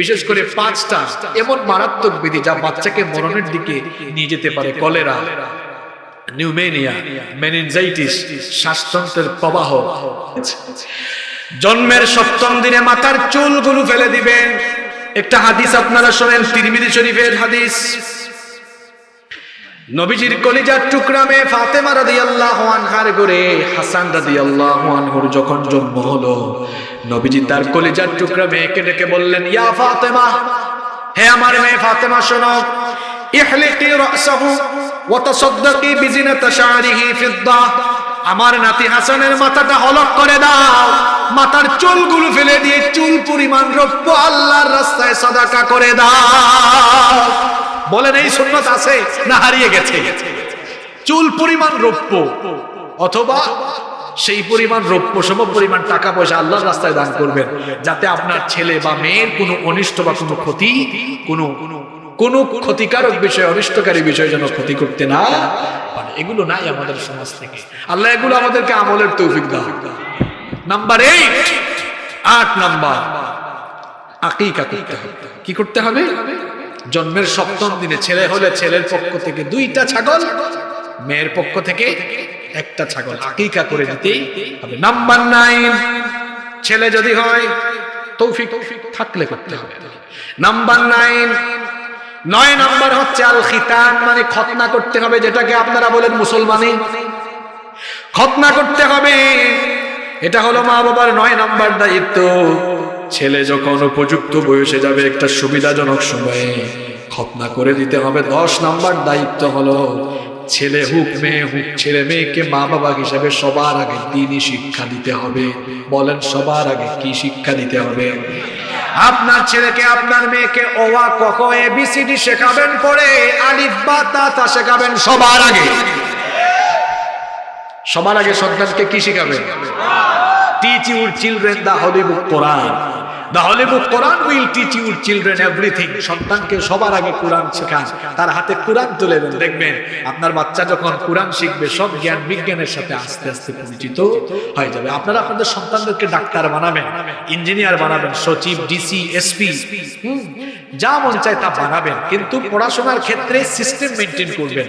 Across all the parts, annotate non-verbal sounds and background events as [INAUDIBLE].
বিশেষ করে পাঁচটা, এমন মারাত্মক বিধি যা বাচ্চাকে মরণের দিকে নিয়ে যেতে পারে। কলেরা, নিউমেনিয়া, মেনিনজাইটিস প্রবাহ। জন্মের সপ্তম দিনে মাথার চুলগুলো ফেলে দিবেন। একটা হাদিস আপনারা শোনেন, তিরমিজি শরীফের হাদিস। নবীজির কলিজার টুকরা মেয়ে ফাতেমা রাদিয়াল্লাহু আনহার ঘরে হাসান রাদিয়াল্লাহু আনহুর যখন জন্ম হলো নবীজি তার কলিজার টুকরা মেয়েকে ডেকে বললেন, ইয়া ফাতেমা, হে আমার মেয়ে ফাতেমা, শোনো। ইহলিকি রাসাহু ওয়া তাসাদদাকি বিজিনাতি শারিহি ফিদ্দা। আমার নাতি হাসানের মাথাটা হলক করে দাও। মাথার চুলগুলো ফেলে দিয়ে চুল পরিমাণ রৌপ্য আল্লাহর রাস্তায় সাদাকা করে দাও। বলেন, এই সুন্নত আছে না হারিয়ে গেছে? চুল পরিমাণ রৌপ্য। অথবা সেই পরিমাণ রৌপ্য সম পরিমাণ টাকা পয়সা আল্লাহর রাস্তায় দান করবেন, যাতে আপনার ছেলে বা মেয়ের কোনো অনিষ্ট বা কোনো ক্ষতি, কোনো কোনো ক্ষতিকারক বিষয়, অনিষ্টকারী বিষয় যেন ক্ষতি করতে না পারে। এগুলো নাই আমাদের সমাজ থেকে। আল্লাহ এগুলো আমাদেরকে আমলের তৌফিক দাও। নাম্বার এইট আট নাম্বার, আকিকা করতে হবে। কি করতে হবে? জন্মের সপ্তম দিনে ছেলে হলে ছেলের পক্ষ থেকে দুইটা ছাগল, মেয়ের পক্ষ থেকে একটা ছাগল আকিকা করে দিতেই হবে। নাম্বার নাইন ছেলে যদি হয় তৌফিক থাকলে করতে হবে। নাম্বার নাইন নয় নাম্বার হচ্ছে আল খিতান মানে খতনা করতে হবে যেটাকে আপনারা বলেন মুসলমানি। খতনা করতে হবে এটা হলো মা বাবার নয় নাম্বার দায়িত্ব। ছেলে যখন উপযুক্ত বয়সে যাবে একটা সুবিধাজনক সময়ে খতনা করে দিতে হবে। দশ নাম্বার দায়িত্ব হলো ছেলে হুক, মেয়ে হুক, ছেলে মেয়েকে মা বাবা হিসাবে সবার আগে দিনই শিক্ষা দিতে হবে। বলেন, সবার আগে কি শিক্ষা দিতে হবে? আপনার ছেলেকে, আপনার মেয়েকে ওয়া কক এ বিসিডি শেখাবেন পরে আলিফ, বা, তা তা শেখাবেন সবার আগে। সবার আগে সন্তানকে কি শিখাবেন? Teach your children the holy book Quran the Quran will teach your children everything সন্তানকে সবার আগে কোরআন শেখান। তার হাতে কোরআন তুলে দেন। দেখবেন, আপনার বাচ্চা যখন কোরআন শিখবে, সব জ্ঞান বিজ্ঞানের সাথে আস্তে আস্তে পরিচিত হয়ে যাবে। আপনারা আপনাদের সন্তানদেরকে ডাক্তার বানাবেন, ইঞ্জিনিয়ার বানাবেন, সচিব, ডিসি, এসপি যা মন চায় তা বানাবেন। কিন্তু পড়াশোনার ক্ষেত্রে সিস্টেম মেনটেন করবেন।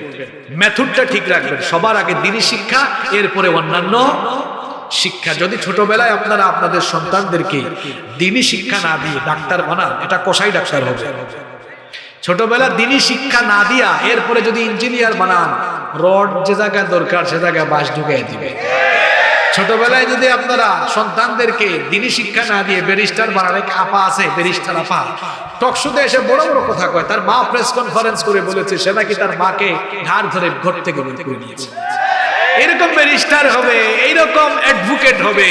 মেথডটা ঠিক রাখবেন। সবার আগে দিনী শিক্ষা, এরপরে অন্যান্য শিক্ষা। যদি ছোটবেলায় আপনারা আপনাদের সন্তানদেরকে দিনী শিক্ষা না দিয়ে ডাক্তার বানান, এটা কষাই ডাক্তার হবে। ছোটবেলা দিনী শিক্ষা না দিয়া এরপরে যদি ইঞ্জিনিয়ার বানান, রড যে জায়গায় দরকার সে জায়গায় বাস ঢুকাই দিবে। ছোটবেলায় যদি আপনারা সন্তানদেরকে দিনী শিক্ষা না দিয়ে ব্যারিস্টার বানালে আপা আছে, ব্যারিস্টার আপা টকশুতে এসে বড় বড় কথা কয়, তার মা প্রেস কনফারেন্স করে বলেছে, সে নাকি তার মাকে ঘাড় ধরে ঘর থেকে বের করে নিয়েছে এরকম ব্যারিস্টার হবে এইরকম অ্যাডভোকেট হবে,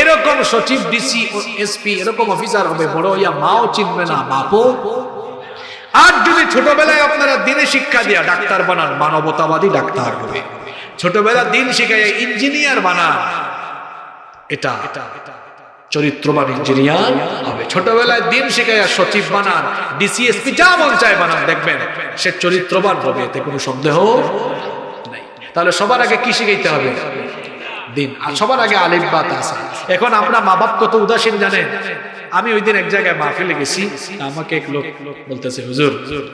এরকম সচিব ডিসি এসপি এরকম অফিসার হবে, বড় ইয়া মাও চিনবে না, বাপও। আর যদি ছোটবেলায় আপনারা দিনে শিক্ষা দিয়া ডাক্তার বানান, মানবতাবাদী ডাক্তার হবে। ছোটবেলা দিন শিখাই ইঞ্জিনিয়ার বানান, এটা চরিত্রবান ইঞ্জিনিয়ার হবে। ছোটবেলায় দিন শিখাইয়া সচিব বানান ডিসিএসপি যা মন চায় বানান, দেখবেন সে চরিত্রবান হবে, এতে কোনো সন্দেহ তাহলে সবার আগে কি শিখাইতে হবে? দিন। আর সবার আগে আলিম বাত আছে এখন আমরা মা বাপ কত উদাসীন জানেন? আমি ওই দিন এক জায়গায় মাহফিলে গেছি আমাকে এক লোক বলতেছে, হুজুর,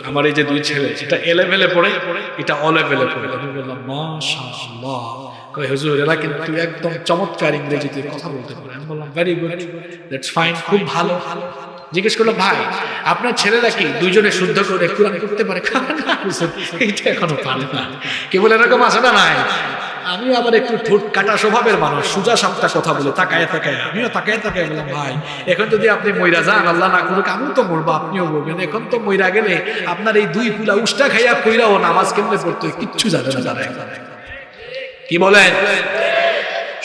আমার এই যে দুই ছেলে, এটা এলেভেলে পড়ে, এটা অলেভেলে পড়ে। আমি বললাম, মাশাআল্লাহ। কই হুজুর একদম চমৎকার ইংরেজিতে কথা বলতে পারে। আমি বললাম ভেরি গুড ফাইন খুব ভালো ভালো। জিজ্ঞেস করল, ভাই, আপনার ছেলেরা কি দুইজনে শুদ্ধ করে কোরআন করতে পারে? এইটা এখনও পারে না। কেবল এরকম আছে না নাই আমি আবার একটু ঠোঁট কাটা স্বভাবের মানুষ, সুজা সাপটা কথা বলে, তাকায় তাকায়, আমিও তাকায় তাকায় বললাম, ভাই, এখন যদি আপনি মইরা যান, আল্লাহ না করুক, আমিও তো মরবো, আপনিও বলবেন এখন তো মইরা গেলে আপনার এই দুই পুলা উষ্টা খাইয়া কইরাও নামাজ কেমনে পড়তো, কিচ্ছু জানে না এখন। কি বলেন?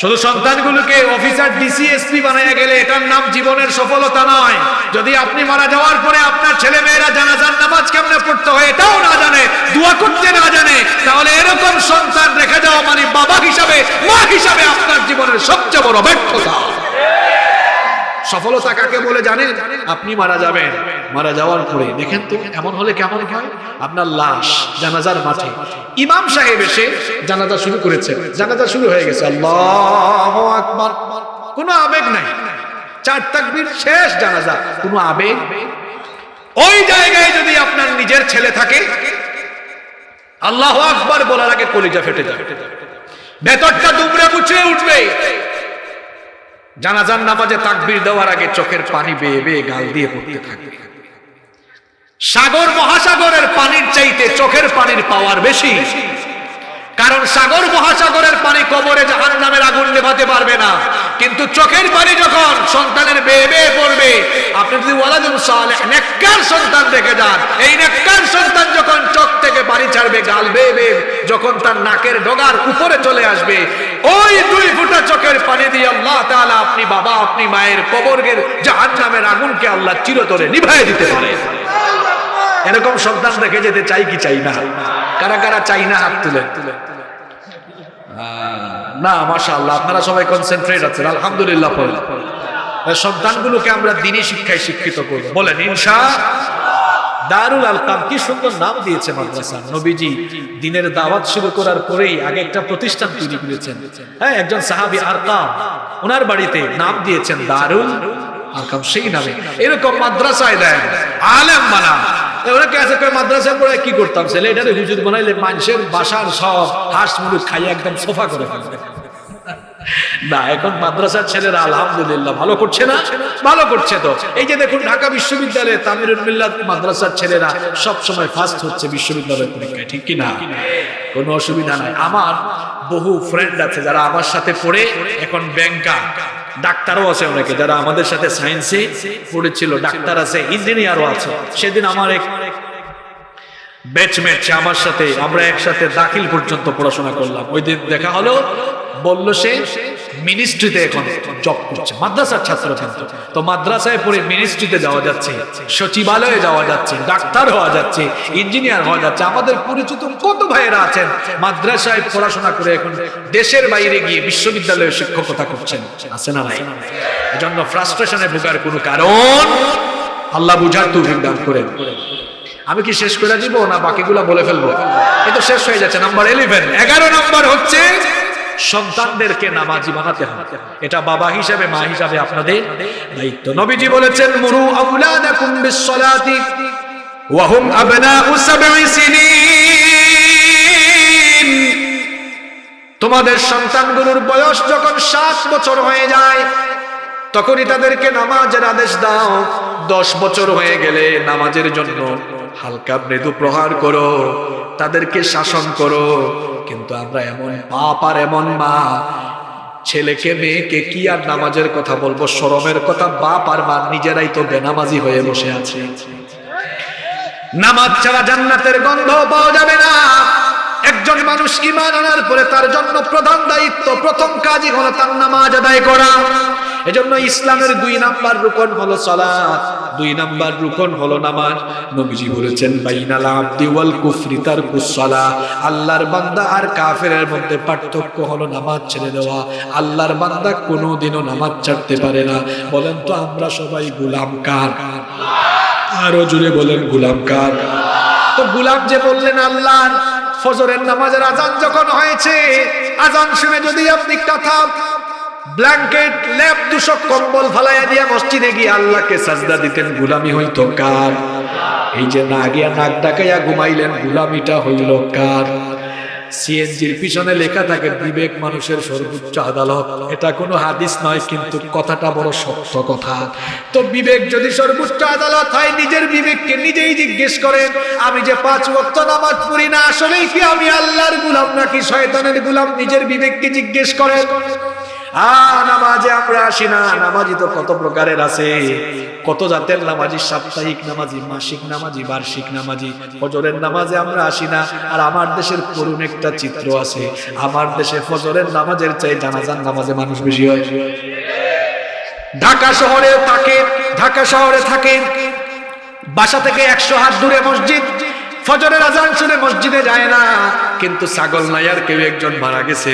শুধু সন্তানগুলোকে অফিসার, ডিসি, এসপি বানাইয়া গেলে এটার নাম জীবনের সফলতা নয়। যদি আপনি মারা যাওয়ার পরে আপনার ছেলে মেয়েরা জানাজার নামাজ কেমনে পড়তে হয় এটাও না জানে, দোয়া করতে না জানে, তাহলে এরকম সন্তান রেখে যাওয়া মানে বাবা হিসাবে, মা হিসাবে আপনার জীবনের সবচেয়ে বড় ব্যর্থতা। সফলতা কাকে বলে জানেন? আপনি মারা যাবেন। মারা যাওয়ার পরে। দেখেন তো, এমন হলে কেমন হয়? আপনার লাশ জানাজার মাঠে। ইমাম সাহেব এসে জানাজা শুরু করেছে জানাজা শুরু হয়ে গেছে। আল্লাহ আকবার। কোনো আবেগ নাই। চার তাকবীর, শেষ জানাজা। কোনো আবেগ? ওই জায়গায় যদি আপনার নিজের ছেলে থাকে, আল্লাহ আকবার বলার আগে কলিজা ফেটে যাবে। ভেতরটা দুমড়ে মুচড়ে উঠবে। জানাজার নামাজে তাকবির দেওয়ার আগে চোখের পানি বেয়ে বেয়ে গাল দিয়ে পড়তে থাকবে সাগর মহাসাগরের পানির চাইতে চোখের পানির পাওয়ার বেশি। কারণ সাগর মহাসাগরের পানি কবরে জাহান নামের আগুন নেভাতে পারবে না কিন্তু চোখের পানি যখন সন্তানের বেয়ে বেয়ে পড়বে, আপনি যদি ওয়ালাদুল সালেহ, নেককার সন্তান দেখে যান, এই নেককার সন্তান যখন চোখ থেকে পানি ছাড়বে, গাল বেয়ে বেয়ে যখন তার নাকের ডগার উপরে চলে আসবে, ওই দুই ফুটা চোখের পানি দিয়ে আল্লাহ তাআলা আপনি বাবা, আপনি মায়ের কবরের জাহান নামের আগুনকে আল্লাহ চিরতরে নিভাই দিতে পারে। এরকম সন্তান রেখে যেতে চাই কি চাই না? কারা কারা চাই না হাত তুলে? তুলে না মাশা আল্লাহ আপনারা সবাই কনসেন্ট্রেট আছেন, আলহামদুলিল্লাহ পড়ে সন্তানগুলোকে আমরা দিনই শিক্ষায় শিক্ষিত করব। বলেন, ইনশা দারুল আলকাম, কি সুন্দর নাম দিয়েছে মাদ্রাসা। নবীজি দিনের দাওয়াত শুরু করার পরেই আগে একটা প্রতিষ্ঠান তৈরি করেছেন। হ্যাঁ একজন সাহাবী আরকাম, ওনার বাড়িতে নাম দিয়েছেন দারুল আরকাম সেই নামে। এরকম মাদ্রাসায় দেন, আলেম বানা কি করতাম? ছেলে মানুষের বাসার সব খাইয়ে একদম সোফা করে না, এখন মাদ্রাসার ছেলেরা ভালো করছে না? ভালো করছে তো। দেখুন, ঢাকা মাদ্রাসার ছেলেরা সব সময় ফার্স্ট হচ্ছে বিশ্ববিদ্যালয়ের পরীক্ষায়, ঠিক কি না কোনো অসুবিধা নাই। আমার বহু ফ্রেন্ড আছে যারা আমার সাথে পড়ে, এখন ব্যাংকা ডাক্তারও আছে অনেকে যারা আমাদের সাথে সায়েন্সে পড়েছিল, ডাক্তার আছে ইঞ্জিনিয়ারও আছে। সেদিন আমার এক ব্যাচমেট সে আমার সাথে, আমরা একসাথে দাখিল পর্যন্ত পড়াশোনা করলাম। ওই দিন দেখা হলো, বলল সে মিনিস্ট্রিতে এখন জব করছে। মাদ্রাসার ছাত্র কিন্তু। তো মাদ্রাসায় পড়ে মিনিস্ট্রিতে যাওয়া যাচ্ছে, সচিবালয়ে যাওয়া যাচ্ছে, ডাক্তার হওয়া যাচ্ছে ইঞ্জিনিয়ার হওয়া যাচ্ছে। আমাদের পরিচিত কত ভাইয়েরা আছেন, মাদ্রাসায় পড়াশোনা করে এখন দেশের বাইরে গিয়ে বিশ্ববিদ্যালয়ে শিক্ষকতা করছেন। আছে না নাই? এজন্য ফ্রাস্ট্রেশনে ভোগার কোনো কারণ? আল্লাহ বুঝার তৌফিক দান করেন। আমি কি শেষ করে দিব না বাকিগুলা বলে ফেলব? কিন্তু শেষ হয়ে যাচ্ছে। নাম্বার ইলেভেন এগারো নাম্বার হচ্ছে সন্তানদেরকে নামাজি বানাতে হবে। এটা বাবা হিসাবে, মা হিসাবে আপনাদের দায়িত্ব। নবীজি বলেছেন, মুরু আউলাদাকুম বিসসালাতি ওয়া তোমাদের সন্তানগুলোর বয়স যখন সাত বছর হয়ে যায়, তখনই তাদেরকে নামাজের আদেশ দাও। দশ বছর হয়ে গেলে নামাজের জন্য হালকা মৃদু প্রহার করো, তাদেরকে শাসন করো কিন্তু আমরা এমন বাপ আর এমন মা। ছেলেকে, মেয়েকে কি আর নামাজের কথা বলব? শরমের কথা বাপ আর মা নিজেরাই তো বেনামাজি হয়ে বসে আছে। নামাজ ছাড়া জান্নাতের গন্ধ পাওয়া যাবে না। একজন মানুষ ইমান আনার পরে তার জন্য প্রধান দায়িত্ব, প্রথম কাজই হলো তার নামাজ আদায় করা। এজন্য ইসলামের দুই নাম্বার রুকন হলো সালাত, দুই নাম্বার রুকন হলো নামাজ। নবীজি বলেছেন, বাইনাল আবদি ওয়াল কুফরি তারকুস সালাহ আল্লাহর বান্দা আর কাফেরের মধ্যে পার্থক্য হলো নামাজ ছেড়ে দেওয়া। আল্লাহর বান্দা কোনোদিনও নামাজ ছাড়তে পারে না। বলেন তো আমরা সবাই গোলাম কার? আরও জুড়ে বলেন, গোলাম কার? তো গোলাম যে বললেন আল্লাহ ফজরের নামাজের আজান যখন হয়েছে আজান শুনে যদি আপনি কথা ব্ল্যাঙ্কেট, ল্যাপ, দুশো কম্বল ফালাইয়া দিয়া মসজিদে গিয়ে আল্লাহকে সাজদা দিতেন, গুলামি হইতো কার? এই যে না গিয়া নাক ডাকাইয়া ঘুমাইলেন, গুলামিটা হইল কার? সিএনজির পিছনে লেখা থাকে, বিবেক মানুষের সর্বোচ্চ আদালত। এটা কোনো হাদিস নয়, কিন্তু কথাটা বড় সত্য কথা। তো বিবেক যদি সর্বোচ্চ আদালত হয়, নিজের বিবেককে নিজেই জিজ্ঞেস করেন, আমি যে পাঁচ ওয়াক্ত নামাজ পড়ি না, আসলেই কি আমি আল্লাহর গুলাম নাকি শয়তানের গুলাম? নিজের বিবেককে জিজ্ঞেস করেন। নামাজে আমরা আসি না তো কত প্রকারের আছে। কত জাতের সাপ্তাহিক নামাজি আমরা আসি না, আর আমার দেশের একটা চিত্র আছে। আমার দেশে নামাজের চাই নামাজে মানুষ বেশি হয়। ঢাকা শহরে থাকে ঢাকা শহরে থাকে বাসা থেকে একশো হাত দূরে মসজিদ ফজরের আজান শুনে মসজিদে যায় না। কিন্তু ছাগল নাইয়ার কেউ একজন মারা গেছে।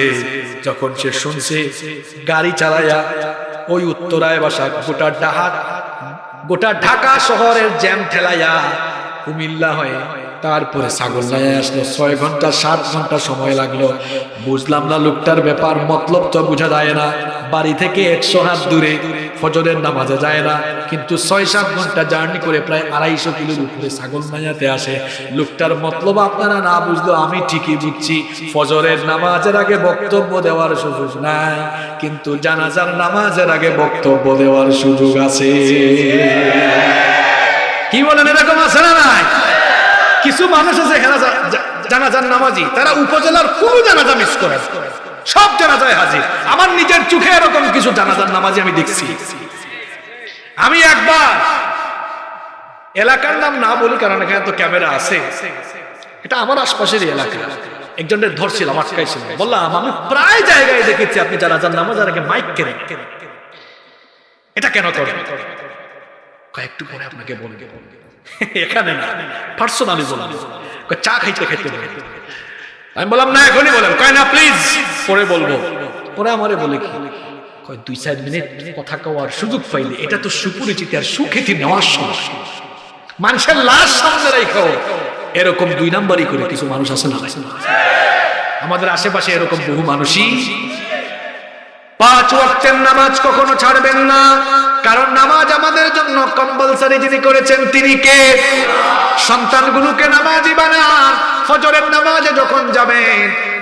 যখন সে শুনছে, গাড়ি চালায়া ওই উত্তরায় বাসা গোটা ডাহাত গোটা ঢাকা শহরের জ্যাম ঠেলাইয়া কুমিল্লা হয়ে তারপরে ছাগল নাইয়া আসলো। ছয় ঘণ্টা, সাত ঘণ্টা সময় লাগল। বুঝলাম না লোকটার ব্যাপার, মতলব তো বোঝা যায় না। বাড়ি থেকে একশো হাত দূরে ফজরের নামাজে যায় না, কিন্তু ছয় সাত ঘণ্টা জার্নি করে প্রায় আড়াইশো কিলোর উপরে ছাগল মাইয়াতে আসে। লোকটার মতলব আপনারা না বুঝলো আমি ঠিকই বুঝছি, ফজরের নামাজের আগে বক্তব্য দেওয়ার সুযোগ নাই, কিন্তু জানাজার নামাজের আগে বক্তব্য দেওয়ার সুযোগ আছে। কি বলেন, এরকম আছে না নাই? কিছু মানুষ আছে জানাজার নামাজি, তারা উপজেলার কোন জানাজা মিস করে। সব জানাজায় হাজির। আমার নিজের চোখে এরকম কিছু জানাজার নামাজি আমি দেখছি। আমি একবার এলাকার নাম না বলি, কারণ এখানে তো ক্যামেরা আছে। এটা আমার আশপাশের এলাকা। একজনের ধরছিলাম, আটকাইছিল। বললাম, আমি প্রায় জায়গায় দেখেছি আপনি জানাজার নামাজ, আর মাইক কেনেন? এটা কেন করেন? কয়েকটু পরে আপনাকে বলবে। এখানে না, পার্সোনালি বলব। চা খাইতে খাইতে আমি বললাম, না, এখনই বলেন। কয়, না প্লিজ পরে বলব। পরে আমারে বলে কি? কয়, দুই চার মিনিট কথা কওয়ার সুযোগ পাইলে এটা তো সুপরিচিত আর সুখ্যাতি নেওয়ার সময়। মানুষের লাশ সামনে রেখো এরকম দুই নাম্বারই করে কিছু মানুষ আছে না আমাদের আশেপাশে এরকম বহু মানুষই। পাঁচ ওয়াক্তের নামাজ কখনো ছাড়বেন না। কারণ নামাজ আমাদের জন্য কম্পালসারি যিনি করেছেন, তিনি কে? সন্তানগুলোকে নামাজি বানান। ফজরের নামাজে যখন যাবেন,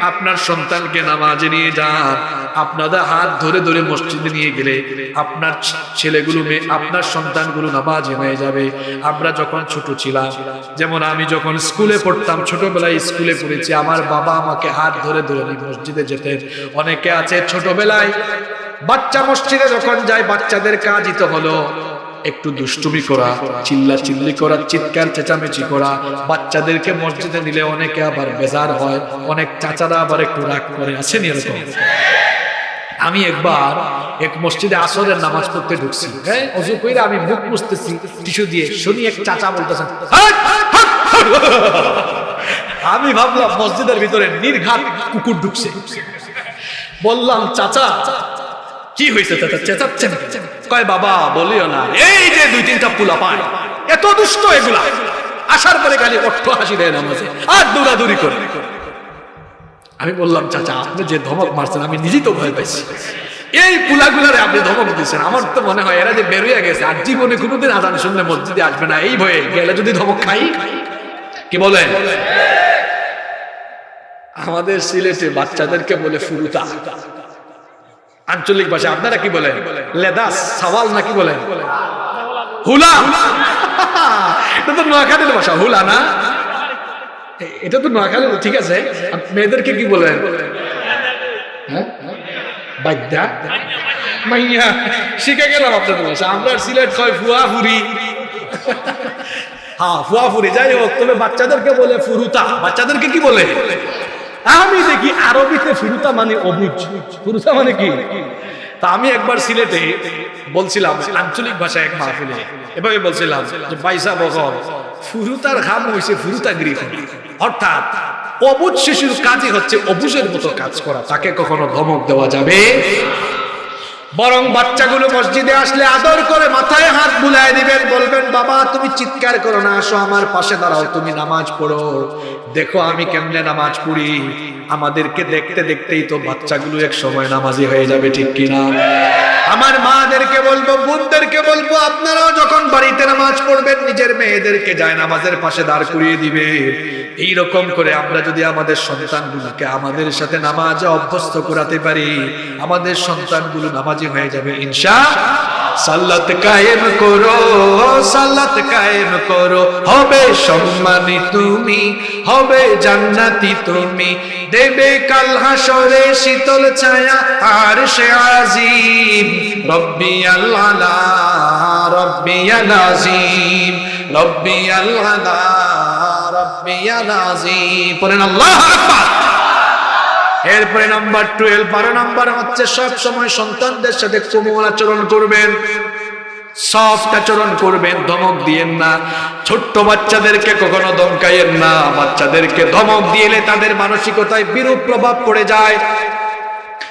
আপনার সন্তানকে নামাজে নিয়ে যান। আপনাদের হাত ধরে ধরে মসজিদে নিয়ে গেলে আপনার ছেলেগুলো মেয়ে, আপনার সন্তানগুলো নামাজি হয়ে যাবে। আমরা যখন ছোট ছিলাম, যেমন আমি যখন স্কুলে পড়তাম, ছোটবেলায় স্কুলে পড়েছি, আমার বাবা আমাকে হাত ধরে ধরে মসজিদে যেতেন। অনেকে আছে ছোটবেলায় বাচ্চা মসজিদে যখন যায়, বাচ্চাদের কাজই তো হলো। একটু দুষ্টুমি করা চিল্লা চিল্লি করা, চিৎকার, চেঁচামেচি করা। বাচ্চাদেরকে মসজিদে নিলে অনেকে আবার বেজার হয়, অনেক চাচারা আবার একটু রাগ করে। আছেন এরকম? আমি একবার এক মসজিদে আসরের নামাজ পড়তে ঢুকছি। হ্যাঁ অজু কইরা আমি মুখ মুছতেছি, টিস্যু দিয়ে। শুনি এক চাচা বলতেছেন। আমি ভাবলাম মসজিদের ভিতরে নির্ঘাত কুকুর ঢুকছে। বললাম, চাচা কি হয়েছে চাচা চেঁচাচ্ছেন কেন?" কয়, বাবা, বলিও না। এই যে দুই, তিনটা পুলা পায়। এত দুষ্ট এগুলা। আসার পরে খালি অট্ট হাসি দেয় নামাজে। আর দৌড়াদৌড়ি করে। আমি বললাম, চাচা, আপনি যে ধমক মারছেন, আমি নিজেই তো ভয় পাইছি। এই পুলাগুলারে আপনি ধমক দিচ্ছেন আমার তো মনে হয় এরা যে বেরোয় গেছে, আর জীবনে কোনোদিন আজান শুনলে মসজিদে আসবে না। এই ভয়ে গেলে যদি ধমক খাই, কি বলেন আমাদের সিলেটে বাচ্চাদেরকে বলে ফুরুতা। আঞ্চলিক ভাষা, আপনারা কি বলেন? লেদাস, সাওয়াল নাকি বলেন? হুলা! এটা তো নোয়াখালীর ভাষা, হুলা না? এটা তো নোয়াখালী ঠিক আছে। মেয়েদেরকে কি বলেন? হ্যাঁ? ভাষা। হ্যাঁ যাই হোক বাচ্চাদেরকে বলে ফুরুতা। বাচ্চাদেরকে কি বলে? আমি দেখি আরবিতে ফিরুতা মানে অবুজ। ফিরুতা মানে কি? তা আমি একবার সিলেটে বলছিলাম, আঞ্চলিক ভাষায় এক মাহফিলে, এভাবে বলছিলাম যে বাইসা বগল ফুরুতার ঘাম হয়েছে ফুরুতা গৃহ। অর্থাৎ অবুজ শিশুর কাজই হচ্ছে অবুজের মতো কাজ করা, তাকে কখনো ধমক দেওয়া যাবে? বরং বাচ্চাগুলো মসজিদে আসলে আদর করে মাথায় হাত বুলাই দিবেন, বলবেন, বাবা, তুমি চিৎকার করো না, আসো আমার পাশে দাঁড়াও, তুমি নামাজ পড়ো। দেখো, আমি কেমনে নামাজ পড়ি। আমাদেরকে দেখতে দেখতেই তো বাচ্চাগুলো এক সময় নামাজি হয়ে যাবে, ঠিক কিনা? আমার মাদেরকে বলব, বোনদেরকে বলব, আপনারাও যখন বাড়িতে নামাজ পড়বেন, নিজের মেয়েদেরকে যায় নামাজের পাশে দাঁড় করিয়ে দিবে। এই রকম করে আমরা যদি আমাদের সন্তানগুলোকে আমাদের সাথে নামাজে অভ্যস্ত করাতে পারি, আমাদের সন্তানগুলো নামাজি হয়ে যাবে, ইনশা সাল্লাত কায়েম করো সাল্লাত কায়েম করো। হবে সম্মানী তুমি, হবে জান্নাতি তুমি। দেবে কাল হাসরে শীতল ছায়া, আর সে আজিম। রব্বি আল্লাহ, রব্বি আজিম রব্বি আল্লাহ, রব্বি আজিম পড়েন আল্লাহ আকবার। এরপরে নাম্বার টুয়েলভ বারো নাম্বার হচ্ছে সব সময় সন্তানদের সাথে কোমল আচরণ করবেন সফট আচরণ করবেন, ধমক দিয়েন না। ছোট্ট বাচ্চাদেরকে কখনো ধমকাইয়েন না, বাচ্চাদেরকে ধমক দিয়েলে তাদের মানসিকতায় বিরূপ প্রভাব পড়ে যায়।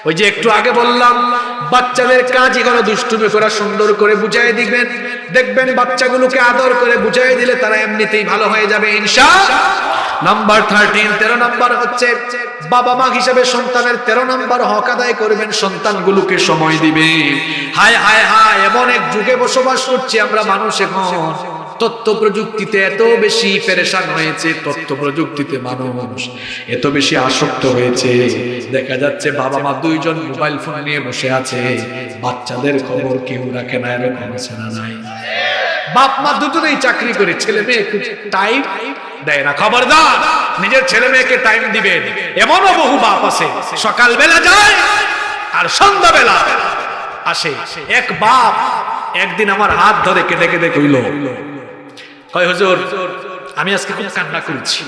ওই যে একটু আগে বললাম, বাচ্চাদের কাজই কোনো দুষ্টুমি করা সুন্দর করে বুঝাই দিবেন। দেখবেন বাচ্চাগুলোকে আদর করে বুঝাই দিলে তারা এমনিতেই ভালো হয়ে যাবে ইনশা নাম্বার থার্টিন তেরো নাম্বার হচ্ছে, বাবা মা হিসেবে সন্তানের তেরো নাম্বার হক আদায় করবেন, সন্তানগুলোকে সময় দিবে হায় হায় হায়, এমন এক যুগে বসবাস করছি আমরা মানুষ এখন। তথ্য প্রযুক্তিতে এত বেশি পেরেশান হয়েছে তথ্য প্রযুক্তিতে মানুষ এত বেশি আসক্ত হয়েছে। দেখা যাচ্ছে বাবা মা দুইজন মোবাইল ফোন নিয়ে বসে আছে, বাচ্চাদের খবর কেউ রাখে না, এরকম না নাই। বাপ মা দুজনেই চাকরি করে, ছেলে মেয়ে একটু টাইম দেয় না। খবরদার, নিজের ছেলে মেয়েকে টাইম দিবেন এমনও বহু বাপ আছে সকাল বেলা যায় আর সন্ধ্যা বেলা আসে। এক বাপ একদিন আমার হাত ধরে কেটে কেটে কইল কয় হুজুর, আমি আজকে খুব কান্না করেছি।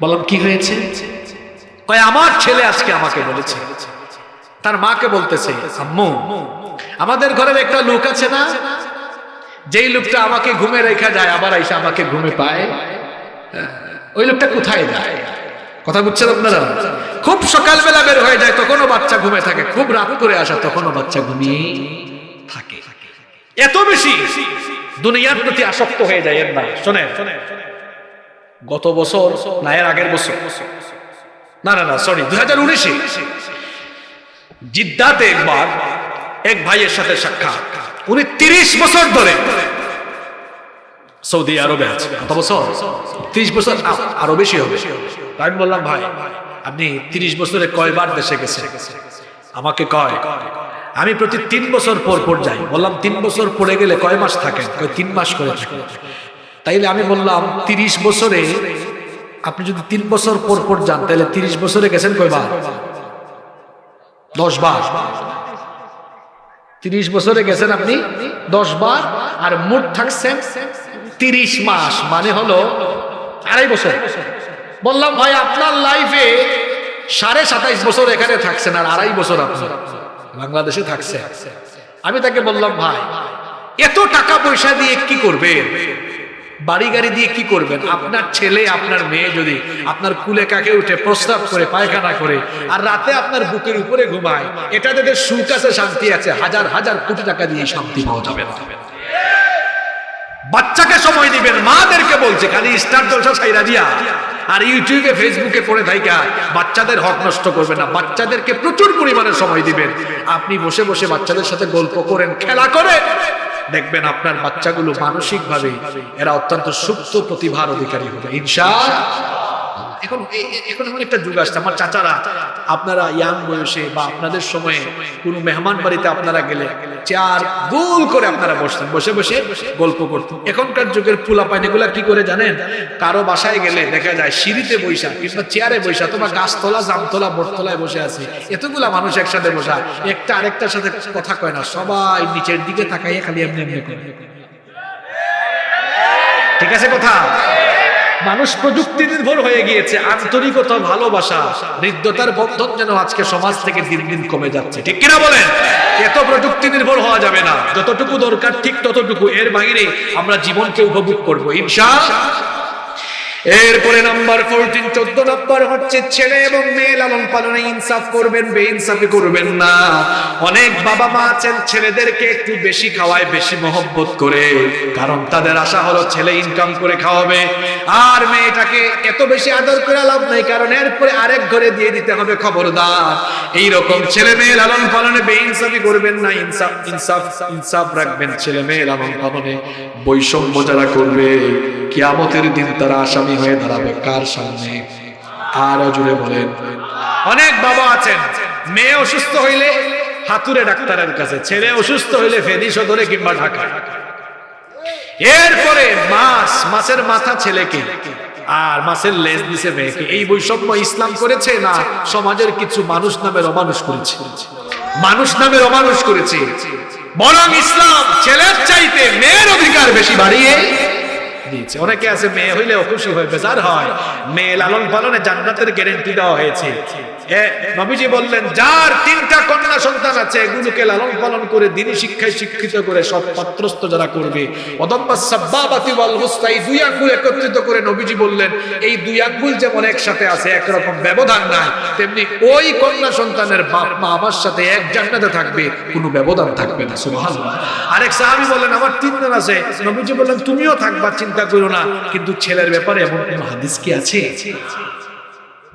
বললাম, কি হয়েছে? কয়, আমার ছেলে আজকে আমাকে বলেছে। তার মাকে বলতেছে, আম্মু, আমাদের ঘরের একটা লোক আছে না? যেই লোকটা আমাকে ঘুমে রেখা যায়, আবার আইসা আমাকে ঘুমে পায়। ওই লোকটা কোথায় যায়? কথা বুঝছেন আপনারা? খুব সকালবেলা বের হয়ে যায়, তখনও বাচ্চা ঘুমে থাকে। খুব রাত করে আসা, তখনও বাচ্চা ঘুমিয়ে থাকে। এত বেশি দুনিয়ার প্রতি আসক্ত হয়ে যায় এর না শোনেন। গত বছর না, এর আগের বছর। না না না সরি দুই হাজার উনিশে। জিদ্দাতে একবার এক ভাইয়ের সাথে সাক্ষাৎ। উনি তিরিশ বছর ধরে সৌদি আরবে আছে। কত বছর? তিরিশ বছর? আরও বেশি হবে। আমি বললাম, ভাই, আপনি তিরিশ বছরে কয়বার দেশে গেছেন? আমাকে কয় আমি প্রতি তিন বছর পর পর যাই। বললাম, তিন বছর পরে গেলে কয় মাস থাকেন? কয়, তিন মাস করে থাকেন। তাইলে আমি বললাম, তিরিশ বছরে আপনি যদি তিন বছর পর পর যান তাহলে তিরিশ বছরে গেছেন কয়বার? দশ বার তিরিশ বছরে গেছেন আপনি দশ বার আর মোট থাকছেন তিরিশ মাস মানে হলো আড়াই বছর। বললাম, ভাই, আপনার লাইফে সাড়ে সাতাইশ বছর এখানে থাকছেন, আর আড়াই বছর আপনার। বাংলাদেশে থাকছে। আমি তাকে বললাম, ভাই, এত টাকা পয়সা দিয়ে কি করবেন? বাড়ি গাড়ি দিয়ে কি করবেন? আপনার ছেলে, আপনার মেয়ে যদি আপনার কুলে কাকে উঠে প্রস্তাব করে, পায়খানা করে আর রাতে আপনার বুকের উপরে ঘুমায়, এটা তাদের সুখ আছে, শান্তি আছে, হাজার হাজার কোটি টাকা দিয়ে শান্তি পাওয়া যাবে না। বাচ্চাকে সময় দিবেন, মাদেরকে বলছে, খালি স্টার জলসা সাইরা দিয়া। আর ইউটিউবে, ফেসবুকে পড়ে থাইকা, বাচ্চাদের হক নষ্ট করবে না, বাচ্চাদেরকে প্রচুর পরিমাণে সময় দিবেন। আপনি বসে বসে বাচ্চাদের সাথে গল্প করেন, খেলা করে দেখবেন আপনার বাচ্চাগুলো মানসিকভাবে এরা অত্যন্ত সুপ্ত প্রতিভার অধিকারী হবে। ইনশা এখন এখন এমন একটা যুগ আসছে। আমার চাচারা, আপনারা ইয়াং বয়সে বা আপনাদের সময়ে কোনো মেহমান বাড়িতে আপনারা গেলে চেয়ার গোল করে আপনারা বসতেন। বসে বসে গল্প করতেন। এখনকার যুগের পুলা পাইনিগুলা কি করে জানেন? কারও বাসায় গেলে দেখা যায় সিঁড়িতে বৈশা কিংবা চেয়ারে বৈশা তোমার গাছতলা, জামতলা, বটতলায় বসে আছে। এতগুলা মানুষ একসাথে বসা, একটা আরেকটার সাথে কথা কয় না। সবাই নিচের দিকে তাকাইয়ে খালি এমনি এমনি করে। ঠিক আছে কথা? মানুষ প্রযুক্তি নির্ভর হয়ে গিয়েছে, আন্তরিকতা, ভালোবাসা বৃদ্ধতার বন্ধন যেন আজকে সমাজ থেকে দিন দিন কমে যাচ্ছে। ঠিক কিনা বলেন? এত প্রযুক্তি নির্ভর হওয়া যাবে না। যতটুকু দরকার ঠিক ততটুকু। এর বাইরে আমরা জীবনকে উপভোগ করব ইনশা এরপরে নাম্বার ফোরটিন চোদ্দ নাম্বার হচ্ছে ছেলে এবং মেয়ে লালন পালনে ইনসাফ করবেন বে ইনসাফি করবেন না। অনেক বাবা মা আছেন, ছেলেদেরকে একটু বেশি খাওয়ায়, বেশি মহব্বত করে, কারণ তাদের আশা হলো ছেলে ইনকাম করে খাওয়াবে। আর মেয়েটাকে এত বেশি আদর করে লাভ নাই, কারণ এরপরে আরেক ঘরে দিয়ে দিতে হবে খবরদার। এই রকম ছেলে মেয়ে লালন পালনে বে ইনসাফি করবেন না, ইনসাফ ইনসাফ ইনসাফ রাখবেন ছেলে মেয়ে লালন পালনে। বৈষম্য যারা করবে, কিয়ামতের দিন তারা আসামি হয়ে দাঁড়াবে কার সামনে? আরও জুড়ে বলেন, অনেক বাবা আছেন, মেয়ে অসুস্থ হইলে হাতুরে ডাক্তারের কাছে, ছেলে অসুস্থ হইলে ফেনি সদরে কিংবা ঢাকা এরপরে মাছ মাছের মাথা ছেলেকে, আর মাছের লেজ দিছে মেয়েকে। এই বৈষম্য ইসলাম করেছে না সমাজের কিছু মানুষ নামের অমানুষ করেছে? মানুষ নামের অমানুষ করেছে। বরং ইসলাম ছেলের চাইতে মেয়ের অধিকার বেশি বাড়িয়ে দিয়েছে। অনেকে আছে মেয়ে হইলে খুশি হয়ে বেজার হয়? মেয়ে লালন পালনে জান্নাতের গ্যারেন্টি দেওয়া হয়েছে। নবীজি বললেন, যার তিনটা কন্যা সন্তান আছে, এগুলোকে লালন পালন করে, দিনী শিক্ষায় শিক্ষিত করে, সৎ পাত্রস্থ যারা করবে। দুই আঙ্গুল একত্রিত করে নবীজি বললেন, এই দুই আঙ্গুল যেমন একসাথে আছে, একরকম ব্যবধান নাই, তেমনি ওই কন্যা সন্তানের বাপ মা আমার সাথে এক থাকবে, কোনো ব্যবধান থাকবে না আরেক সাহাবী বললেন, আমার তিনজন আছে। নবীজি বললেন, তুমিও থাকবা, চিন্তা করো না, কিন্তু ছেলের ব্যাপারে এমন কোনো হাদিস কি আছে?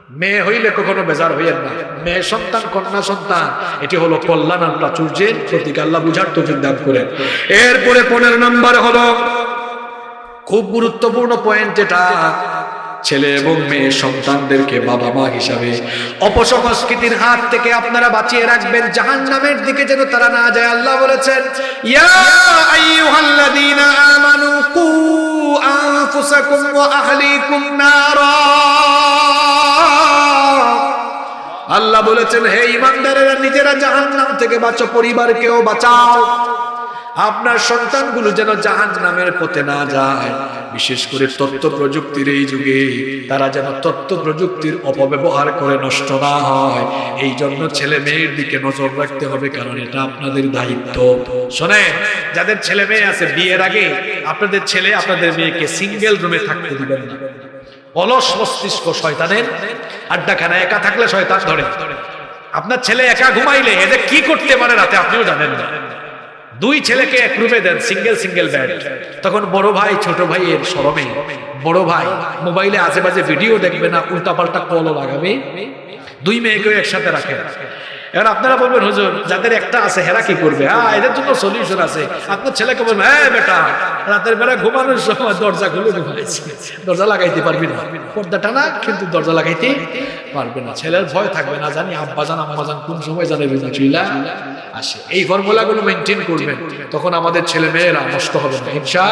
মেয়ে হইলে কখনো বেজার হইয়েন না। মেয়ে সন্তান, কন্যা সন্তান, এটি হলো কল্যাণ আর প্রাচুর্যের প্রতীক। আল্লাহ বুঝার তো দান করেন। এরপরে পনেরো নম্বর হলো, খুব গুরুত্বপূর্ণ পয়েন্ট এটা, ছেলে এবং মেয়ে সন্তানদেরকে বাবা মা হিসাবে। অপসংস্কৃতির হাত থেকে আপনারা বাঁচিয়ে রাখবেন জাহান নামের দিকে যেন তারা না যায়। আল্লাহ বলেছেন, ইয়া আমানু কু আনফুসাকুম ওয়া আহলিকুম নারা। আল্লাহ বলেছেন, হে ইমানদারেরা, নিজেরা জাহান্নাম থেকে বাঁচো, পরিবারকেও বাঁচাও। আপনার সন্তানগুলো যেন জাহান নামের পথে না যায়। বিশেষ করে তথ্য প্রযুক্তির এই যুগে, তারা যেন তথ্য প্রযুক্তির অপব্যবহার করে নষ্ট না হয়। এই জন্য ছেলে মেয়ের দিকে নজর রাখতে হবে, কারণ এটা আপনাদের দায়িত্ব। শোনেন, যাদের ছেলে মেয়ে আছে, বিয়ের আগে আপনাদের ছেলে আপনাদের মেয়েকে সিঙ্গেল রুমে থাকতে দিবেন না। অলস মস্তিষ্ক শয়তানের আড্ডাখানা একা থাকলে শয়তান ধরে। আপনার ছেলে একা ঘুমাইলে এদের কি করতে পারে রাতে আপনিও জানেন না। দুই ছেলেকে এক রুমে দেন, সিঙ্গেল সিঙ্গেল বেড তখন বড় ভাই, ছোট ভাইয়ের সরমে বড় ভাই মোবাইলে আশেপাশে ভিডিও দেখবে না, উল্টাপাল্টা কলও লাগাবে। দুই মেয়েকেও একসাথে রাখে। এবার আপনারা বলবেন, হুজুর, যাদের একটা আছে, হেরা কি করবে? হ্যাঁ এদের জন্য সলিউশন আছে। আপনার ছেলেকে বলবেন হ্যাঁ বেটা, রাতের বেলা ঘুমানোর সময় দরজা খুলে ঘুমাইছি। দরজা লাগাইতে পারবি না। পর্দাটা না কিন্তু দরজা লাগাইতে পারবে না। ছেলের ভয় থাকবে না, জানি আব্বা জান, আম্মা জান, কোন সময় জানে বিনা আসে। এই ফর্মুলাগুলো মেনটেন করবেন, তখন আমাদের ছেলে মেয়েরা নষ্ট হবে না হিংসা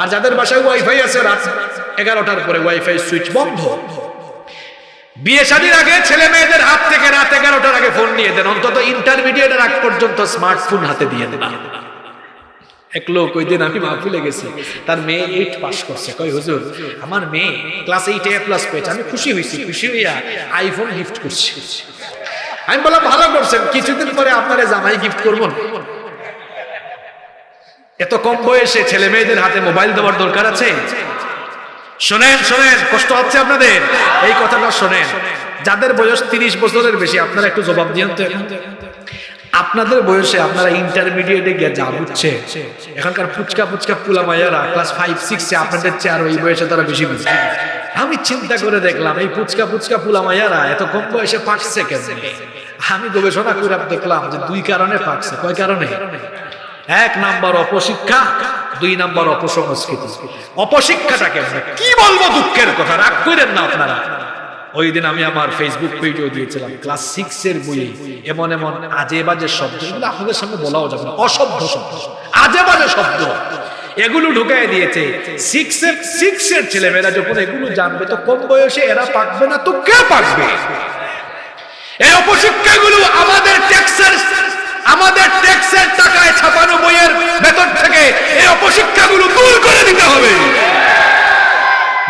আর যাদের বাসায় ওয়াইফাই আছে, রাত এগারোটার পরে ওয়াইফাই সুইচ বন্ধ। বিয়ে শাদীর আগে ছেলে মেয়েদের হাত থেকে রাত এগারোটার আগে ফোন নিয়ে দেন, অন্তত ইন্টারমিডিয়েটের আগ পর্যন্ত স্মার্টফোন হাতে দিয়ে দেন। এক লোক ওই দিন আমি মাহফিলে গেছি, তার মেয়ে এইট পাস করছে। কই হুজুর, আমার মেয়ে ক্লাস এইট এ প্লাস পেয়েছে, আমি খুশি হয়েছি, খুশি হইয়া আইফোন গিফট করছি। আমি বললাম, ভালো করছেন, কিছুদিন পরে আপনারা জামাই গিফট করব। এত কম বয়সে ছেলে মেয়েদের হাতে মোবাইল দেওয়ার দরকার আছে? শোনেন শোনেন, কষ্ট হচ্ছে আপনাদের। এই কথাটা শোনেন। যাদের বয়স তিরিশ বছরের বেশি, আপনারা একটু জবাব এখন। আপনাদের বয়সে আপনারা ইন্টারমিডিয়েটে গিয়ে যা বুঝছে, এখনকার ফুচকা ফুচকা পুলা মাইয়ারা ক্লাস ফাইভ সিক্সে আপনাদের চেয়ে আর ওই বয়সে তারা বেশি বুঝছে আমি চিন্তা করে দেখলাম, এই ফুচকা ফুচকা পুলা মাইয়ারা এত কম বয়সে পাকছে কেন আমি গবেষণা করে দেখলাম যে দুই কারণে পাকছে। কয় কারণে? এক নাম্বার অপশিক্ষা, দুই নাম্বার অপসংস্কৃতি। অপশিক্ষাটা কেমন? কি বলব দুঃখের কথা? রাগ করেন না আপনারা। ওই দিন আমি আমার ফেসবুক পেজেও দিয়েছিলাম। ক্লাস সিক্স এর বইয়ে এমন এমন আজে বাজে শব্দ। এগুলো আপনাদের সামনে বলাও যাবে না, অসভ্য শব্দ। আজে বাজে শব্দ। এগুলো ঢুকাই দিয়েছে। সিক্স এর সিক্স এর ছেলেমেয়েরা যখন এগুলো জানবে, তো কম বয়সে এরা পাকবে না, তো কে পাকবে? এই অপশিক্ষাগুলো আমাদের ট্যাক্সের আমাদের ট্যাক্সের টাকায় ছাপানো বইয়ের ভেতর থেকে এই অপশিক্ষাগুলো দূর করে দিতে হবে।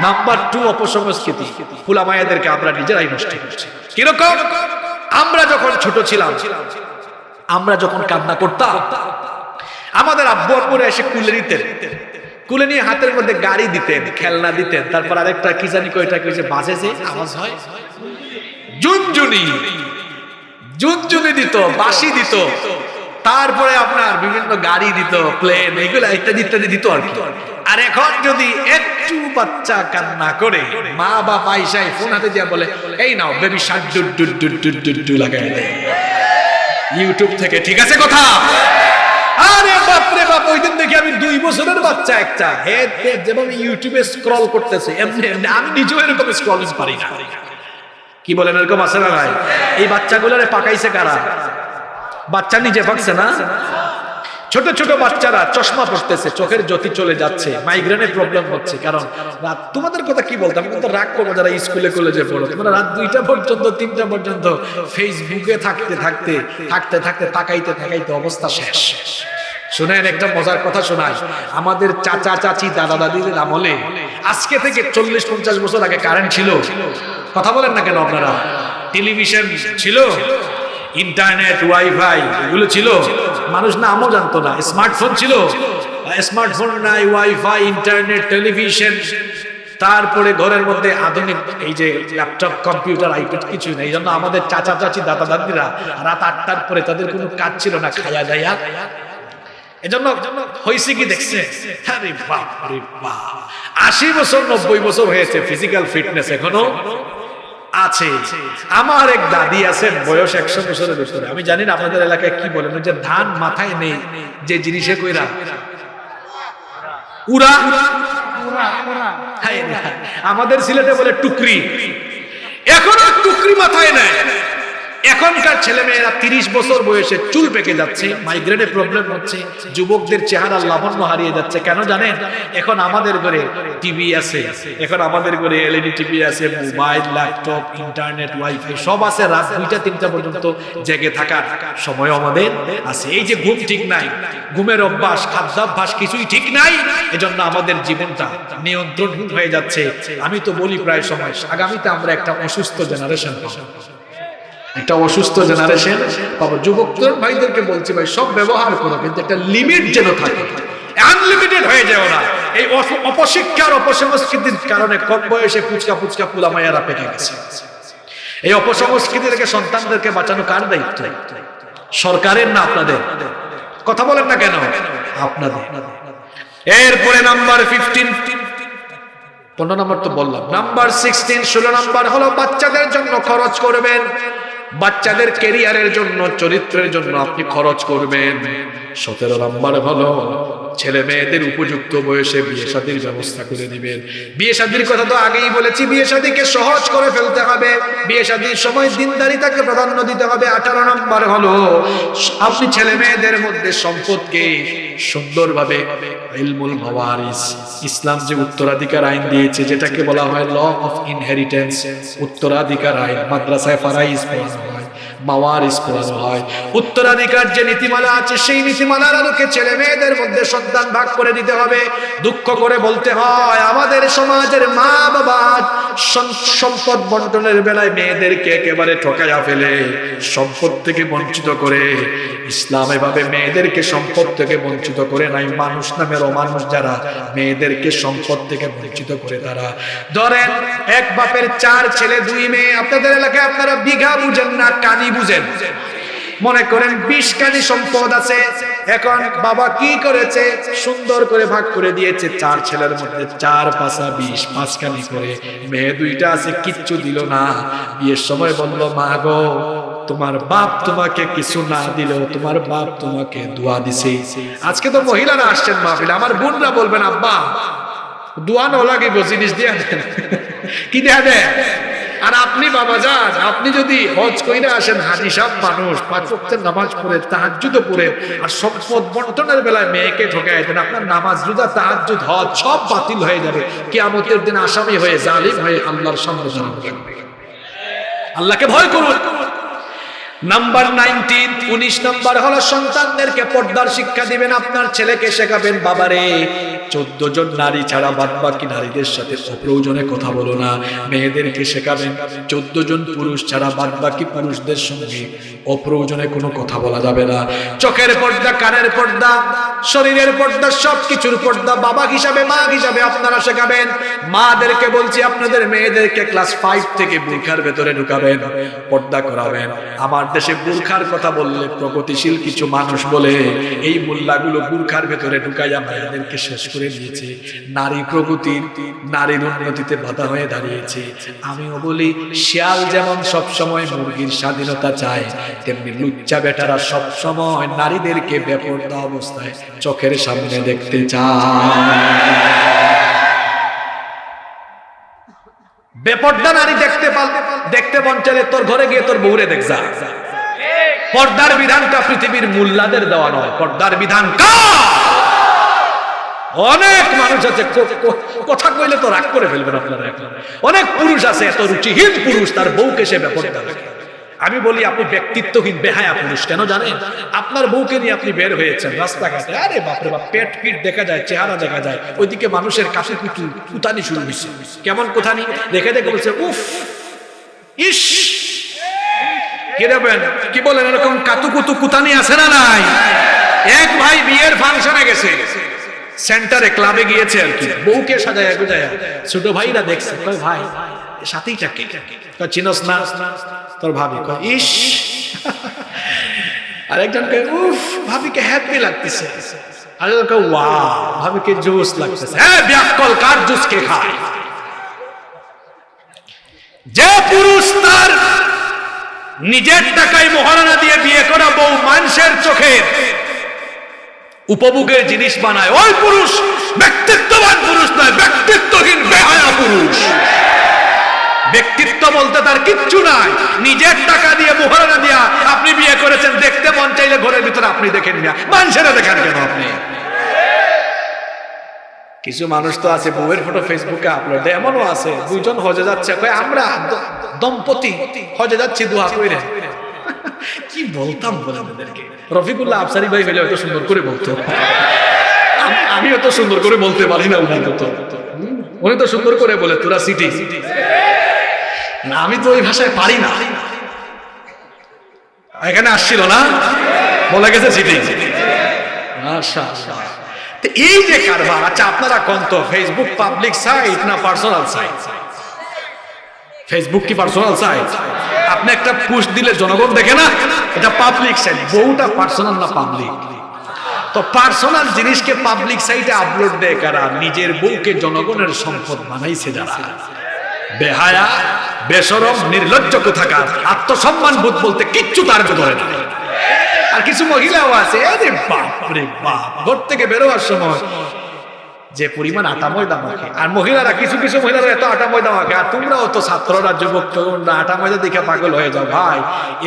নাম্বার টু অপসংস্কৃতি ফুলা মায়েদেরকে আমরা নিজেরাই নষ্ট করছি। কীরকম? আমরা যখন ছোট ছিলাম আমরা যখন কান্না করতাম আমাদের আব্বু আব্বুরা এসে কুলে নিতেন। কুলে নিয়ে হাতের মধ্যে গাড়ি দিতেন খেলনা দিতেন তারপর আরেকটা কি জানি কয়টা কইছে বাজে যে আওয়াজ হয়? জুনজুনি। জুনজুনি দিত বাসি দিত, তারপরে আপনার বিভিন্ন গাড়ি দিত প্লেন এগুলো ইত্যাদি ইত্যাদি দিত আর কি। আর এখন যদি একটু বাচ্চা কান্না করে, মা বা পয়সায় ফোন হাতে দিয়ে বলে, এই নাও baby shirt dude dude dude dude dude do লাগাই দেয় ইউটিউব থেকে, ঠিক আছে কথা? আরে বাপরে বাপ, ওই দিন দেখি আমি দুই বছরের বাচ্চা একটা। হেড হেড যেভাবে ইউটিউবে স্ক্রল করতেছে, এমনি আমি নিজেও এরকম স্ক্রলিং পারি না। কি বলেন, এরকম আছে না ভাই এই বাচ্চাগুলোরে পাকাইছে কারা? বাচ্চা নিজে পাকছে না? ছোট ছোট বাচ্চারা চশমা পড়তেছে চোখের জ্যোতি চলে যাচ্ছে মাইগ্রেনের প্রবলেম হচ্ছে। কারণ রাত, তোমাদের কথা কি বলতাম কিন্তু রাগ করব যারা স্কুলে, কলেজে পড়ো। তোমরা রাত দুইটা পর্যন্ত, তিনটা পর্যন্ত ফেসবুকে থাকতে থাকতে থাকতে থাকতে, তাকাইতে তাকাইতে অবস্থা শেষ। শুনেন, একটা মজার কথা শোনায় আমাদের চাচা, চাচি, দাদা, দাদিদের আমলে আজকে থেকে চল্লিশ, পঞ্চাশ বছর আগে কারেন্ট ছিল। কথা বলেন না কেন আপনারা? টেলিভিশন ছিল, ইন্টারনেট, ওয়াইফাই, এগুলো ছিল। মানুষ নামও জানতো না। স্মার্টফোন ছিল। স্মার্টফোন নাই, ওয়াইফাই, ইন্টারনেট, টেলিভিশন। তারপরে ঘরের মধ্যে আধুনিক এই যে ল্যাপটপ, কম্পিউটার, আইপ্যাড কিছু নেই। এই জন্য আমাদের চাচা, চাচি, দাদা, দাদিরা রাত আটটার পরে তাদের কোনো কাজ ছিল না, খায়া দায়া। এজন্য হয়েছে কি দেখছে? আশি বছর, নব্বই বছর হয়েছে ফিজিক্যাল ফিটনেস এখনও। আছে। আমার এক দাদি আছে, বয়স একশো বছরের বছরে আমি জানি না আপনাদের এলাকায় কি বলেন যে ধান মাথায় নেই, যে জিনিসে কইরা। উড়া। আমাদের সিলেটে বলে টুকরি। এখনও টুকরি মাথায় নেয় এখনকার ছেলে মেয়েরা তিরিশ বছর বয়সে চুল পেকে যাচ্ছে মাইগ্রেনের প্রবলেম হচ্ছে, যুবকদের চেহারা লাবণ্য হারিয়ে যাচ্ছে। কেন জানেন? এখন আমাদের ঘরে টিভি আছে, এখন আমাদের ঘরে এলইডি টিভি আছে মোবাইল ল্যাপটপ ইন্টারনেট ওয়াইফাই সব আছে রাত দুইটা, তিনটা পর্যন্ত জেগে থাকার সময় আমাদের আছে। এই যে ঘুম ঠিক নাই, ঘুমের অভ্যাস, খাদ্যাভ্যাস কিছুই ঠিক নাই, এজন্য আমাদের জীবনটা নিয়ন্ত্রণহীন হয়ে যাচ্ছে। আমি তো বলি প্রায় সময়, আগামীতে আমরা একটা অসুস্থ জেনারেশন পাবো। একটা অসুস্থ জেনারেশন পাবো যুবক ভাইদেরকে বলছি ভাই, সব ব্যবহার করো, কিন্তু একটা লিমিট যেন থাকে। আনলিমিটেড হয়ে যায় ওরা এই অপশিক্ষার অপসংস্কৃতির কারণে কম বয়সে পুচকা পুচকা পুলা মায়েরা পেকে গেছে। এই অপসংস্কৃতি থেকে সন্তানদেরকে বাঁচানো কার দায়িত্ব? সরকারের না আপনাদের? কথা বলেন না কেন? আপনাদের। এরপরে নাম্বার ফিফটিন পনেরো নম্বর তো বললাম। নাম্বার সিক্সটিন ষোলো নম্বর হলো বাচ্চাদের জন্য খরচ করবেন। বাচ্চাদের কেরিয়ারের জন্য চরিত্রের জন্য আপনি খরচ করবেন। সতেরো নম্বর হলো ছেলে মেয়েদের উপযুক্ত বয়সে বিয়ে শাদীর ব্যবস্থা করে দিবেন। বিয়ে শাদীর কথা তো আগেই বলেছি, বিয়ে শাদীকে সহজ করে ফেলতে হবে। বিয়ে শাদীর সময় দিনদারিতাকে প্রাধান্য দিতে হবে। আঠারো নম্বর হলো, আপনি ছেলে মেয়েদের মধ্যে সম্পদকে সুন্দরভাবে ইলমুল মাওয়ারিস, ইসলাম যে উত্তরাধিকার আইন দিয়েছে, যেটাকে বলা হয় ল অফ ইনহেরিটেন্স, উত্তরাধিকার আইন, মাদ্রাসায় ফারাইজ পড়ানো হয়। মাওয়ারিস পড়ানো হয়। উত্তরাধিকার যে নীতিমালা আছে, সেই নীতিমালার আলোকে ছেলে মেয়েদের মধ্যে সন্তান ভাগ করে দিতে হবে। দুঃখ করে বলতে হয়, আমাদের সমাজের মা বাবা সম্পদ বন্টনের বেলায় মেয়েদেরকে একেবারে ঠকাইয়া ফেলে, সম্পদ থেকে বঞ্চিত করে। ইসলাম এভাবে মেয়েদেরকে সম্পদ থেকে বঞ্চিত করে নাই। মানুষ নামের অমানুষ যারা, মেয়েদেরকে সম্পদ থেকে বঞ্চিত করে তারা। ধরেন, এক বাপের চার ছেলে, দুই মেয়ে। আপনাদের এলাকায় আপনারা বিঘা বুঝেন না, কানি বুঝেন। মনে করেন বিশ কানি সম্পদ আছে, এখন বাবা কি করেছে? সুন্দর করে ভাগ করে দিয়েছে, চার ছেলের মধ্যে চার পাঁচা বিশ পাঁচ কানি করে। মেয়ে দুইটা আছে, কিচ্ছু দিল না। বিয়ের সময় বলল, মা গো, তোমার বাপ তোমাকে কিছু না দিলেও তোমার বাপ তোমাকে দোয়া দিছে। আজকে তো মহিলারা আসছেন মাহফিলে, আমার বোনরা বলবেন, আব্বা, দোয়া না লাগিব, জিনিস দিয়ে দেন। [LAUGHS] কি দেয়া দেয়? আর আপনি বাবা যান, আপনি যদি হজ কইরা আসেন, হাজি সাহ মানুষ, পাঁচ নামাজ পড়ে, তাহাজ্জুদ পড়ে, আর সম্পদ বন্টনের বেলায় মেয়েকে দেন, আপনার নামাজ, রোজা, তাহাজ্জুদ, হজ সব বাতিল হয়ে যাবে। কিয়ামতের দিন আসামি হয়ে, জালিম হয়ে আল্লাহর সামনে আল্লাহকে ভয় করুন। নাম্বার নাইনটিন, উনিশ নাম্বার হলো সন্তানদেরকে পর্দার শিক্ষা দিবেন, আপনার ছেলেকে শেখাবেন, বাবারে চোদ্দ জন নারী ছাড়া বাদ বাকি নারীদের সাথে অপ্রয়োজনে কথা বলো না। মেয়েদেরকে শেখাবেন চোদ্দ জন পুরুষ ছাড়া বাদ বাকি পুরুষদের সঙ্গে অপ্রয়োজনে কোনো কথা বলা যাবে না। চোখের পর্দা, কানের পর্দা, শরীরের পর্দা সব কিছুর পর্দা, বাবা হিসাবে, মা হিসাবে আপনারা শেখাবেন। মাদেরকে বলছি, আপনাদের মেয়েদেরকে ক্লাস ফাইভ থেকে বুর্খার ভেতরে ঢুকাবেন, পর্দা করাবেন। আমার দেশে বুর্খার কথা বললে প্রগতিশীল কিছু মানুষ বলে, এই মোল্লাগুলো বুর্খার ভেতরে ঢুকাইয়া মেয়েদেরকে শেষ করে দিয়েছে নারী প্রগতির, নারীর উন্নতিতে বাধা হয়ে দাঁড়িয়েছে। আমিও বলি, শিয়াল যেমন সব সময় মুরগির স্বাধীনতা চায়, তেমনি লুচ্চা বেটারা সব সময় নারীদেরকে বেপরদা অবস্থায় চোখের সামনে দেখতে চায়। বেপর্দা নারী দেখতে পাল, দেখতে মন তোর ঘরে গিয়ে তোর বউরে দেখ যা। পর্দার বিধানটা পৃথিবীর মুল্লাদের দেওয়া নয়, পর্দার বিধান কার? অনেক মানুষ আছে কথা কইলে তো রাগ করে ফেলবেন আপনারা অনেক পুরুষ আছে, এত রুচিহীন পুরুষ, তার বউকে সে রাখে আমি বলি, আপনি ব্যক্তিত্বহীন, বেহায়া পুরুষ, কেন জানেন? আপনার বউকে নিয়ে আপনি বের হয়েছেন রাস্তাঘাটে। আরে বাপরে বাপ, পেট পিট দেখা যায়, চেহারা দেখা যায়, ওইদিকে মানুষের কাছে কুটু কুতানি শুরু হয়েছে কেমন কোথানি? দেখে দেখে বলছে, উফ, ইস! কি দেবেন? কি বলেন, এরকম কাতুকুতু কুতানি আছে না নাই? এক ভাই বিয়ের ফাংশনে গেছে। সেন্টারে ক্লাবে গিয়েছে আর কি। বউকে সাজায় গুজায়। ছোট ভাইরা দেখছে কয় ভাই সাথেইটা কে কয় চিনস না? তোর ভাবি কয় ইস। আরেকজন কয় উফ ভাবিকে হ্যাপি লাগতেছে। আরেকজন কয় ওয়াও ভাবিকে জুস লাগতেছে। হ্যাঁ ব্যাকল কার জুস কে খায়? যে পুরুষ তার নিজের টাকায় মহারানা দিয়ে বিয়ে করা বউ মানুষের চোখে উপভোগের জিনিস বানায়। ওই পুরুষ ব্যক্তিত্ববান পুরুষ নয়, ব্যক্তিত্বহীন বেহায়া পুরুষ। ব্যক্তিত্ব বলতে তার কিচ্ছু নাই। নিজের টাকা দিয়ে, মহারানা দিয়া আপনি বিয়ে করেছেন, দেখতে মন চাইলে ঘরের ভিতরে আপনি দেখেন না। মানুষেরা দেখেন কেন আপনি? কিছু মানুষ তো আছে, বউয়ের ফটো ফেসবুকে আপলোড এমনও আছে, দুইজন হজে যাচ্ছে। আমরা দম্পতি, হজে যাচ্ছি, দোয়া কইরে। কি বলতাম বলে আমাদেরকে রফিকুল্লাহ আফসারি ভাই হলে এত সুন্দর করে বলতো। আমি অত সুন্দর করে বলতে পারি না উনি তো। উনি তো সুন্দর করে বলে, তোরা সিটি না, আমি তো ওই ভাষায় পারি না। এখানে আসছিল না? বলে গেছে সিটি আচ্ছা তো এই যে কারবার আচ্ছা আপনারা কোন তো ফেসবুক পাবলিক সাইট না পার্সোনাল সাইট ফেসবুক কি পার্সোনাল সাইট আপনি একটা পুশ দিলে জনগণ দেখে না? এটা পাবলিক সাইট বউটা পার্সোনাল না পাবলিক তো পার্সোনাল জিনিসকে পাবলিক সাইটে আপলোড দেয় কারা? নিজের বউকে জনগণের সম্পদ বানাইছে যারা। বেহায়া, বেসরম, নির্লজ্জ কোথাকার, আত্মসম্মান বোধ বলতে কিচ্ছু তার ধরে না। আর কিছু মহিলাও আছে। আরে বাপ, ঘর থেকে বেরোবার সময় পরিমাণ আটা ময়দা মাখে। আর মহিলারা কিছু কিছু মহিলারা এত আটা ময়দা মাখে। আর তোমরাও তো ছাত্ররা যুবক তরুণরা আটা ময়দা দেখে পাগল হয়ে যাও ভাই।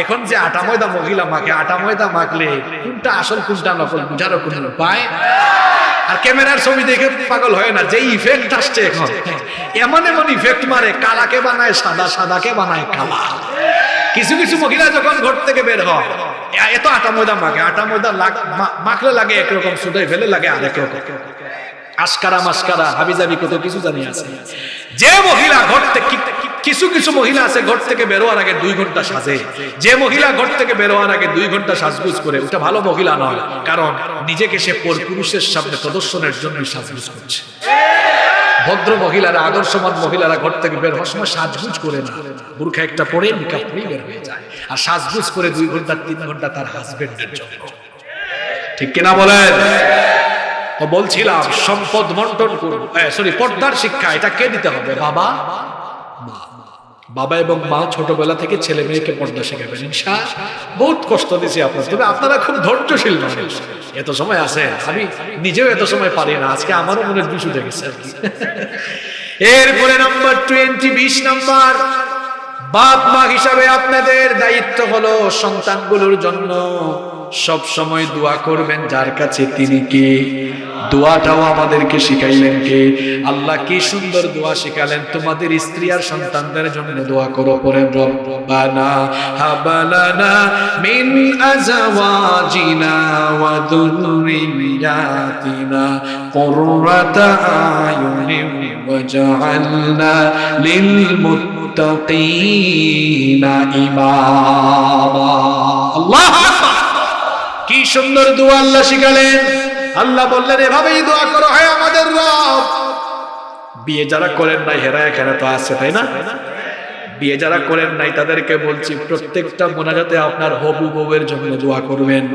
এখন যে আটা ময়দা মহিলা মাখে আটা ময়দা মাখলে কোনটা আসল কোনটা নকল বুঝারও কোনো উপায় আর ক্যামেরার ছবি দেখে পাগল হয় না যে ইফেক্ট আসছে এখন। এমন এমন ইফেক্ট মারে কালাকে বানায় সাদা সাদাকে বানায় কালা। কিছু কিছু মহিলা যখন ঘর থেকে বের হয় এত আটা ময়দা মাখে আটা ময়দা মাখলে লাগে একরকম সুদাই ফেলে লাগে আরেক রকম। আস্কারা মাস্কারা হাবিজাবি কত কিছু জানি আছে। যে মহিলা ঘর থেকে কিছু কিছু মহিলা আছে ঘর থেকে বেরোয়ার আগে দুই ঘণ্টা সাজে। যে মহিলা ঘর থেকে বেরোয়ার আগে দুই ঘণ্টা সাজগুজ করে, ওটা ভালো মহিলা নয়, কারণ নিজেকে সে পর পুরুষের সামনে প্রদর্শনের জন্য সাজগুজ করছে। ভদ্র মহিলারা আদর্শমান মহিলারা ঘর থেকে বের হওয়ার সময় সাজগুজ করে না। বুর্খা একটা পরে নিকাপ বের হয়ে যায়। আর সাজগুজ করে দুই ঘণ্টা, তিন ঘণ্টা তার হাজবেন্ডের জন্য। ঠিক কিনা বলেন? তো বলছিলাম, সম্পদ বন্টন করব সরি পর্দার শিক্ষা, এটা কে দিতে হবে? বাবা? মা। বাবা এবং মা ছোটবেলা থেকে ছেলে মেয়েকে পর্দা শেখাবেন। ইনশা, বহুত কষ্ট দিয়েছি আপনার তবে আপনারা খুব ধৈর্যশীল মানুষ। এত সময় আছে, আমি নিজেও এত সময় পারি না। আজকে আমারও মনে উঠে গেছে আর কি। [LAUGHS] এরপরে নাম্বার টোয়েন্টি বিশ নাম্বার বাপ মা হিসাবে আপনাদের দায়িত্ব হলো সন্তানগুলোর জন্য। সব সময় দোয়া করবেন, যার কাছে তিনি কে? দোয়াটাও আমাদেরকে শিখাইলেন কে? আল্লাহ কি সুন্দর দোয়া শিখালেন। তোমাদের স্ত্রী আর সন্তানদের জন্য দোয়া করো পরেন রব্বানা হাবালানা মিন আজওয়াজিনা ওয়া যুররিয়াতিনা কুররাতা আয়ুনিন ওয়াজআলনা লিল মুত্তাকিনা। আকবার। কি সুন্দর দোয়া আল্লাহ শিখালেন। আল্লাহ বললেন, এভাবেই দোয়া করো হয় আমাদের বিয়ে যারা করেন নাই, হেরা এখানে তো আছে, তাই না? বিয়ে যারা করেন নাই, তাদেরকে বলছি, প্রত্যেকটা মোনাজাতে আপনার হবু বউয়ের জন্য দোয়া করবেন।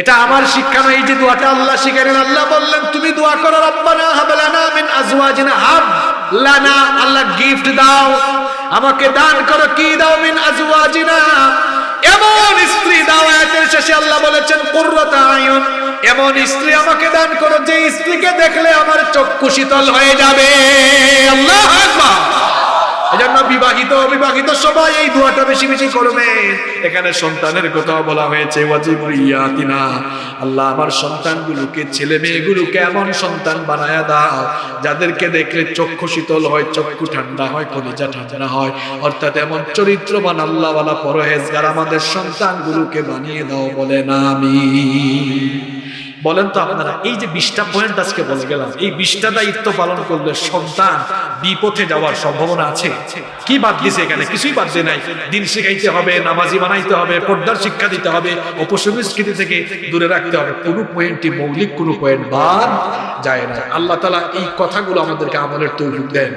এটা আমার শিক্ষা নয় যে দোয়াটা আল্লাহ শিখালেন আল্লাহ বললেন, তুমি দোয়া করো, রব্বানা হাবলানা মিন আজওয়াজিনা হাব। লানা, আল্লাহ গিফট দাও। আমাকে দান করো, কি দাও? মিন আজওয়াজিনা। এমন স্ত্রী দাও, আয়াতের শেষে আল্লাহ বলেছেন, কুররাতা আয়ুন। এমন স্ত্রী আমাকে দান করো, যে স্ত্রীকে দেখলে আমার চক্ষু শীতল হয়ে যাবে। আল্লাহ আকবার। এজন্য বিবাহিত, অবিবাহিত সবাই এই দোয়াটা বেশি বেশি করবে। এখানে সন্তানের কথা বলা হয়েছে ওয়াজিবুরিয়াতিনা আল্লাহ আমার সন্তানগুলোকে, ছেলে মেয়েগুলোকে এমন সন্তান বানায়া দাও, যাদেরকে দেখলে চক্ষু শীতল হয়, চক্ষু ঠান্ডা হয়, কলিজা ঠান্ডা হয়। অর্থাৎ এমন চরিত্রবান আল্লাহওয়ালা পরহেজগার আমাদের সন্তানগুলোকে বানিয়ে দাও বলে না আমি বলেন তো আপনারা, এই যে বিশটা পয়েন্ট আজকে বলে গেলাম, এই বিশটা দায়িত্ব পালন করলে সন্তান বিপথে যাওয়ার সম্ভাবনা আছে? কি বাদ দিছে এখানে? কিছুই বাদ দিয়ে নাই। দিন শিখাইতে হবে, নামাজি বানাইতে হবে, পর্দার শিক্ষা দিতে হবে, অপসংস্কৃতি থেকে দূরে রাখতে হবে। কোনো পয়েন্টই মৌলিক কোনো পয়েন্ট বাদ যায় না। আল্লাহ তালা এই কথাগুলো আমাদেরকে আমলের তৈরি দেন।